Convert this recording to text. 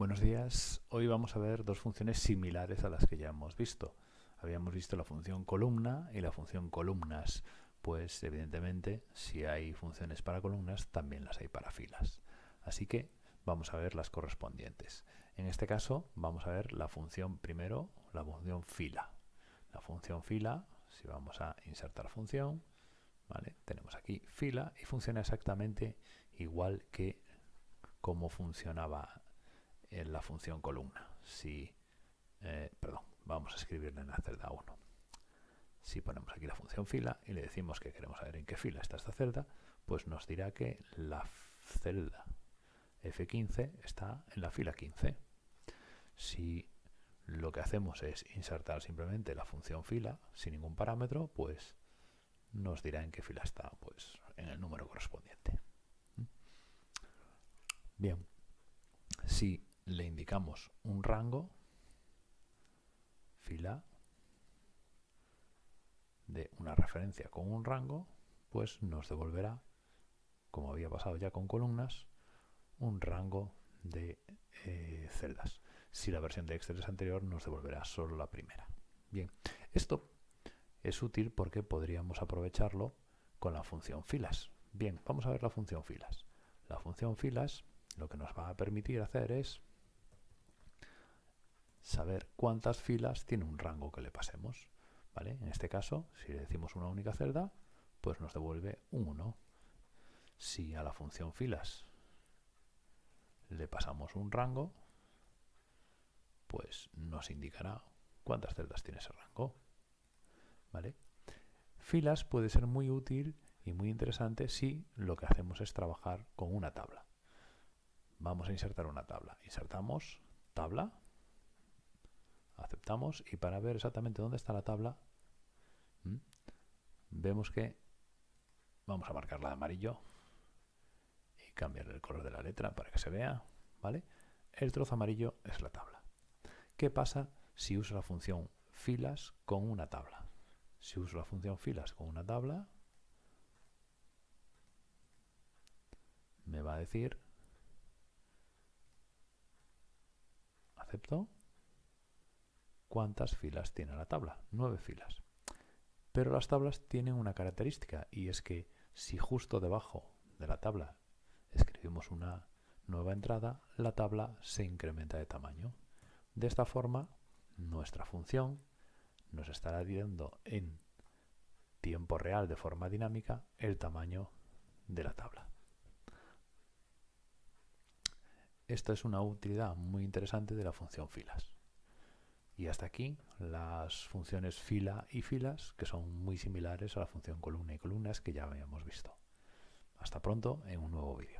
Buenos días, hoy vamos a ver dos funciones similares a las que ya hemos visto. Habíamos visto la función columna y la función columnas, pues evidentemente si hay funciones para columnas también las hay para filas. Así que vamos a ver las correspondientes. En este caso vamos a ver la función primero, la función fila. La función fila, si vamos a insertar función, ¿vale? tenemos aquí fila y funciona exactamente igual que como funcionaba en la función columna. Si, eh, perdón, vamos a escribirle en la celda 1. Si ponemos aquí la función fila y le decimos que queremos saber en qué fila está esta celda, pues nos dirá que la celda F15 está en la fila 15. Si lo que hacemos es insertar simplemente la función fila sin ningún parámetro, pues nos dirá en qué fila está, pues en el número correspondiente. ¿Mm? Bien, si le indicamos un rango, fila de una referencia con un rango, pues nos devolverá, como había pasado ya con columnas, un rango de eh, celdas. Si la versión de Excel es anterior, nos devolverá solo la primera. Bien, esto es útil porque podríamos aprovecharlo con la función filas. Bien, vamos a ver la función filas. La función filas lo que nos va a permitir hacer es saber cuántas filas tiene un rango que le pasemos. ¿vale? En este caso, si le decimos una única celda, pues nos devuelve un 1. Si a la función filas le pasamos un rango, pues nos indicará cuántas celdas tiene ese rango. ¿Vale? Filas puede ser muy útil y muy interesante si lo que hacemos es trabajar con una tabla. Vamos a insertar una tabla. Insertamos tabla aceptamos y para ver exactamente dónde está la tabla vemos que vamos a marcarla de amarillo y cambiar el color de la letra para que se vea ¿vale? el trozo amarillo es la tabla ¿qué pasa si uso la función filas con una tabla? si uso la función filas con una tabla me va a decir acepto ¿Cuántas filas tiene la tabla? Nueve filas. Pero las tablas tienen una característica y es que si justo debajo de la tabla escribimos una nueva entrada, la tabla se incrementa de tamaño. De esta forma, nuestra función nos estará dando en tiempo real de forma dinámica el tamaño de la tabla. Esta es una utilidad muy interesante de la función filas. Y hasta aquí las funciones fila y filas, que son muy similares a la función columna y columnas que ya habíamos visto. Hasta pronto en un nuevo vídeo.